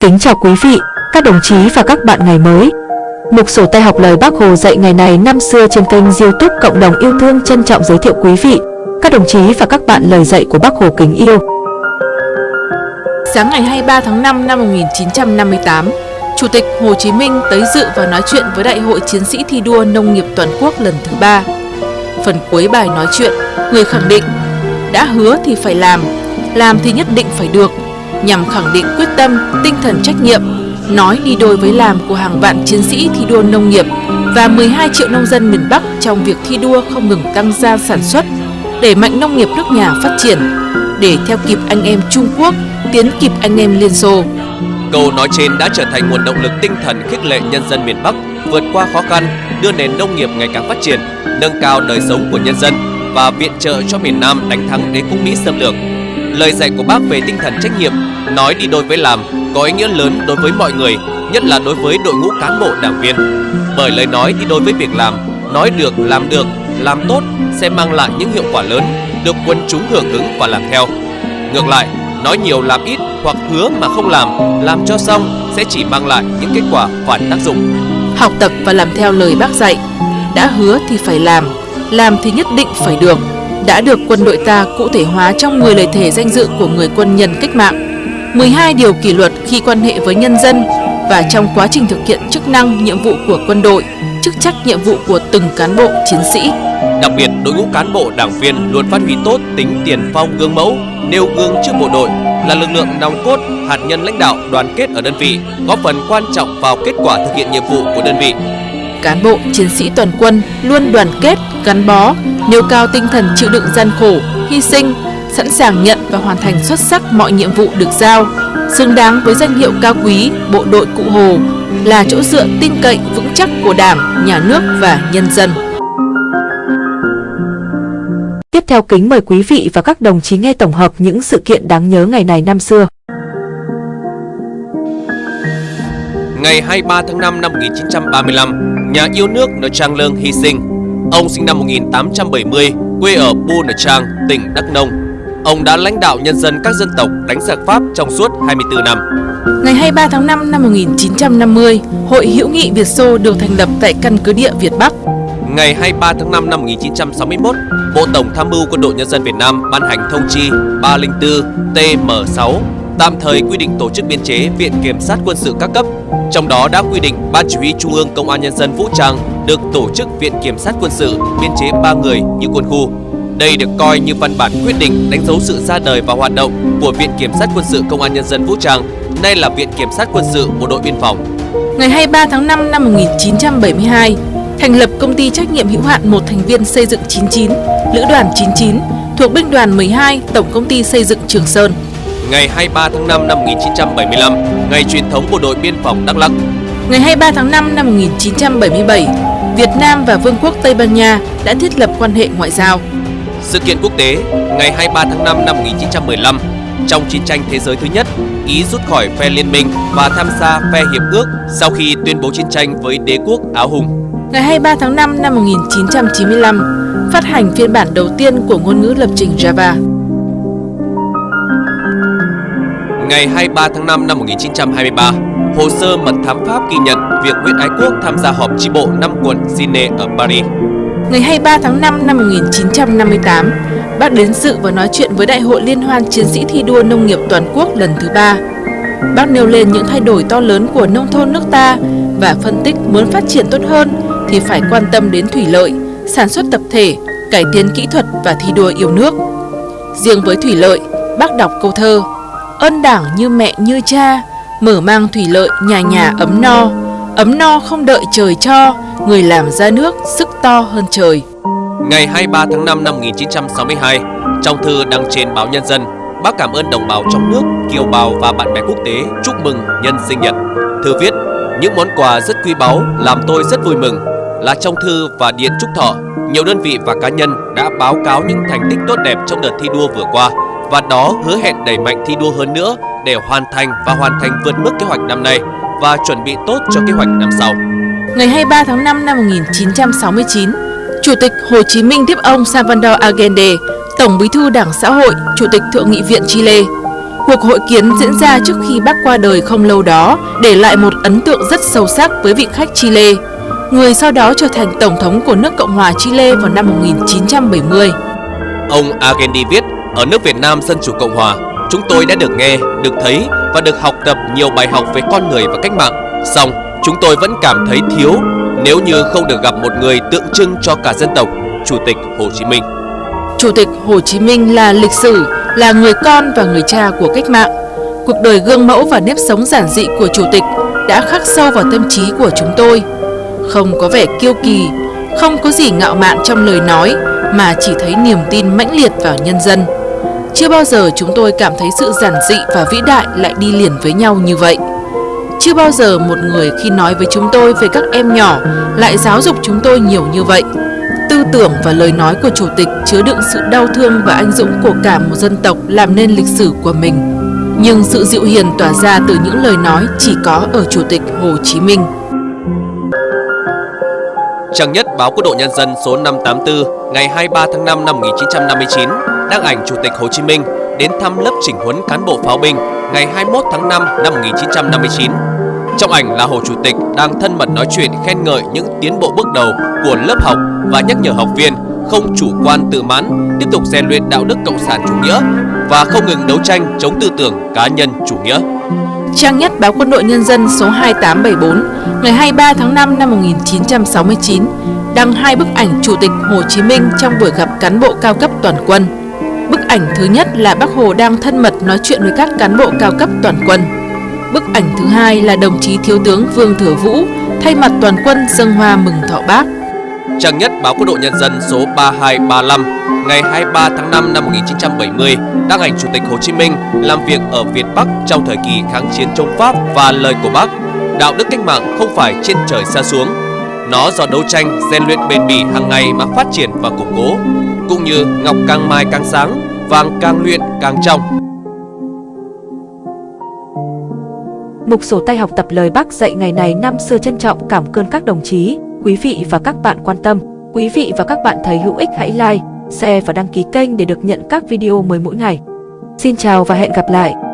Kính chào quý vị, các đồng chí và các bạn ngày mới. Mục sổ tay học lời Bác Hồ dạy ngày này năm xưa trên kênh youtube Cộng đồng yêu thương trân trọng giới thiệu quý vị, các đồng chí và các bạn lời dạy của Bác Hồ kính yêu. Sáng ngày 23 tháng 5 năm 1958, Chủ tịch Hồ Chí Minh tới dự và nói chuyện với Đại hội Chiến sĩ thi đua nông nghiệp toàn quốc lần thứ ba. Phần cuối bài nói chuyện, người khẳng định đã hứa thì phải làm, làm thì nhất định phải được, nhằm khẳng định quyết tâm, tinh thần trách nhiệm, nói đi đôi với làm của hàng vạn chiến sĩ thi đua nông nghiệp và 12 triệu nông dân miền Bắc trong việc thi đua không ngừng tăng gia sản xuất, để mạnh nông nghiệp nước nhà phát triển, để theo kịp anh em Trung Quốc, tiến kịp anh em Liên Xô. Câu nói trên đã trở thành nguồn động lực tinh thần khích lệ nhân dân miền Bắc vượt qua khó khăn, đưa nền nông nghiệp ngày càng phát triển, nâng cao đời sống của nhân dân và viện trợ cho miền Nam đánh thắng đế quốc Mỹ xâm lược. Lời dạy của bác về tinh thần trách nhiệm, nói đi đôi với làm, có ý nghĩa lớn đối với mọi người, nhất là đối với đội ngũ cán bộ đảng viên. Bởi lời nói đi đôi với việc làm, nói được, làm được, làm tốt sẽ mang lại những hiệu quả lớn, được quân chúng hưởng ứng và làm theo. Ngược lại, nói nhiều làm ít hoặc hứa mà không làm, làm cho xong sẽ chỉ mang lại những kết quả phản tác dụng. Học tập và làm theo lời bác dạy, đã hứa thì phải làm, làm thì nhất định phải được, đã được quân đội ta cụ thể hóa trong 10 lời thể danh dự của người quân nhân cách mạng, 12 điều kỷ luật khi quan hệ với nhân dân và trong quá trình thực hiện chức năng, nhiệm vụ của quân đội, chức trách nhiệm vụ của từng cán bộ, chiến sĩ. Đặc biệt, đội ngũ cán bộ đảng viên luôn phát huy tốt tính tiền phong gương mẫu, nêu gương trước bộ đội, là lực lượng nòng cốt, hạt nhân lãnh đạo đoàn kết ở đơn vị, góp phần quan trọng vào kết quả thực hiện nhiệm vụ của đơn vị. Cán bộ, chiến sĩ toàn quân luôn đoàn kết, gắn bó, nêu cao tinh thần chịu đựng gian khổ, hy sinh, sẵn sàng nhận và hoàn thành xuất sắc mọi nhiệm vụ được giao, xứng đáng với danh hiệu cao quý bộ đội Cụ Hồ là chỗ dựa tin cậy vững chắc của Đảng, Nhà nước và nhân dân. Tiếp theo kính mời quý vị và các đồng chí nghe tổng hợp những sự kiện đáng nhớ ngày này năm xưa. Ngày 23 tháng 5 năm 1935, nhà yêu nước Nờ Trang Lương hy sinh. Ông sinh năm 1870, quê ở Bu Nờ Trang, tỉnh Đắk Nông. Ông đã lãnh đạo nhân dân các dân tộc đánh giặc Pháp trong suốt 24 năm. Ngày 23 tháng 5 năm 1950, Hội hữu nghị Việt Xô được thành lập tại căn cứ địa Việt Bắc. Ngày 23 tháng 5 năm 1961, Bộ Tổng Tham mưu Quân đội Nhân dân Việt Nam ban hành thông chi 304 TM6 tạm thời quy định tổ chức biên chế Viện Kiểm sát Quân sự các cấp. Trong đó đã quy định Ban Chỉ huy Trung ương Công an Nhân dân Vũ trang được tổ chức Viện Kiểm sát Quân sự biên chế 3 người như quân khu. Đây được coi như văn bản quyết định đánh dấu sự ra đời và hoạt động của Viện Kiểm sát Quân sự Công an Nhân dân Vũ trang, nay là Viện Kiểm sát Quân sự Bộ đội Biên phòng. Ngày 23 tháng 5 năm 1972, thành lập công ty trách nhiệm hữu hạn một thành viên xây dựng 99, Lữ đoàn 99 thuộc binh đoàn 12, Tổng công ty xây dựng Trường Sơn. Ngày 23 tháng 5 năm 1975, ngày truyền thống bộ đội biên phòng Đắk Lắk. Ngày 23 tháng 5 năm 1977, Việt Nam và Vương quốc Tây Ban Nha đã thiết lập quan hệ ngoại giao. Sự kiện quốc tế, ngày 23 tháng 5 năm 1915, trong chiến tranh thế giới thứ nhất, Ý rút khỏi phe liên minh và tham gia phe hiệp ước sau khi tuyên bố chiến tranh với đế quốc Áo Hùng. Ngày 23 tháng 5 năm 1995, phát hành phiên bản đầu tiên của ngôn ngữ lập trình Java. Ngày 23 tháng 5 năm 1923, hồ sơ mật thám Pháp ghi nhận việc Nguyễn Ái Quốc tham gia họp chi bộ năm quận Sine ở Paris. Ngày 23 tháng 5 năm 1958, bác đến dự và nói chuyện với Đại hội Liên hoan Chiến sĩ thi đua nông nghiệp toàn quốc lần thứ ba. Bác nêu lên những thay đổi to lớn của nông thôn nước ta và phân tích muốn phát triển tốt hơn thì phải quan tâm đến thủy lợi, sản xuất tập thể, cải tiến kỹ thuật và thi đua yêu nước. Riêng với thủy lợi, bác đọc câu thơ Ơn đảng như mẹ như cha, mở mang thủy lợi nhà nhà ấm no, ấm no không đợi trời cho, người làm ra nước sức to hơn trời. Ngày 23 tháng 5 năm 1962, trong thư đăng trên báo Nhân dân, bác cảm ơn đồng bào trong nước, kiều bào và bạn bè quốc tế chúc mừng nhân sinh nhật. Thư viết, những món quà rất quý báu làm tôi rất vui mừng là trong thư và điện chúc thọ, nhiều đơn vị và cá nhân đã báo cáo những thành tích tốt đẹp trong đợt thi đua vừa qua và đó hứa hẹn đẩy mạnh thi đua hơn nữa để hoàn thành và hoàn thành vượt mức kế hoạch năm nay và chuẩn bị tốt cho kế hoạch năm sau. Ngày 23 tháng 5 năm 1969, Chủ tịch Hồ Chí Minh tiếp ông Salvador Allende, Tổng bí thư Đảng Xã hội, Chủ tịch Thượng nghị viện Chile. Cuộc hội kiến diễn ra trước khi bác qua đời không lâu đó, để lại một ấn tượng rất sâu sắc với vị khách Chile, người sau đó trở thành Tổng thống của nước Cộng hòa Chile vào năm 1970. Ông Agendi viết, ở nước Việt Nam Dân Chủ Cộng Hòa, chúng tôi đã được nghe, được thấy và được học tập nhiều bài học về con người và cách mạng. Song, chúng tôi vẫn cảm thấy thiếu nếu như không được gặp một người tượng trưng cho cả dân tộc, Chủ tịch Hồ Chí Minh. Chủ tịch Hồ Chí Minh là lịch sử, là người con và người cha của cách mạng. Cuộc đời gương mẫu và nếp sống giản dị của Chủ tịch đã khắc sâu vào tâm trí của chúng tôi. Không có vẻ kiêu kỳ, không có gì ngạo mạn trong lời nói mà chỉ thấy niềm tin mãnh liệt vào nhân dân. Chưa bao giờ chúng tôi cảm thấy sự giản dị và vĩ đại lại đi liền với nhau như vậy. Chưa bao giờ một người khi nói với chúng tôi về các em nhỏ lại giáo dục chúng tôi nhiều như vậy. Tư tưởng và lời nói của Chủ tịch chứa đựng sự đau thương và anh dũng của cả một dân tộc làm nên lịch sử của mình. Nhưng sự dịu hiền tỏa ra từ những lời nói chỉ có ở Chủ tịch Hồ Chí Minh. Trang nhất, báo Quốc độ Nhân dân số 584 ngày 23 tháng 5 năm 1959 đăng ảnh Chủ tịch Hồ Chí Minh đến thăm lớp chỉnh huấn cán bộ pháo binh ngày 21 tháng 5 năm 1959. Trong ảnh là Hồ Chủ tịch đang thân mật nói chuyện khen ngợi những tiến bộ bước đầu của lớp học và nhắc nhở học viên không chủ quan tự mãn, tiếp tục rèn luyện đạo đức cộng sản chủ nghĩa và không ngừng đấu tranh chống tư tưởng cá nhân chủ nghĩa. Trang nhất báo Quân đội Nhân dân số 2874 ngày 23 tháng 5 năm 1969 đăng hai bức ảnh Chủ tịch Hồ Chí Minh trong buổi gặp cán bộ cao cấp toàn quân. Bức ảnh thứ nhất là Bác Hồ đang thân mật nói chuyện với các cán bộ cao cấp toàn quân. Bức ảnh thứ hai là đồng chí Thiếu tướng Vương Thừa Vũ thay mặt toàn quân dâng hoa mừng thọ bác. Trang nhất báo Quân đội Nhân dân số 3235 ngày 23 tháng 5 năm 1970 đăng ảnh Chủ tịch Hồ Chí Minh làm việc ở Việt Bắc trong thời kỳ kháng chiến chống Pháp và lời của bác đạo đức cách mạng không phải trên trời xa xuống nó do đấu tranh rèn luyện bền bỉ hàng ngày mà phát triển và củng cố cũng như ngọc càng mai càng sáng vàng càng luyện càng trong Mục sổ tay học tập lời bác dạy ngày này năm xưa trân trọng cảm ơn các đồng chí, quý vị và các bạn quan tâm. Quý vị và các bạn thấy hữu ích hãy like, share và đăng ký kênh để được nhận các video mới mỗi ngày. Xin chào và hẹn gặp lại!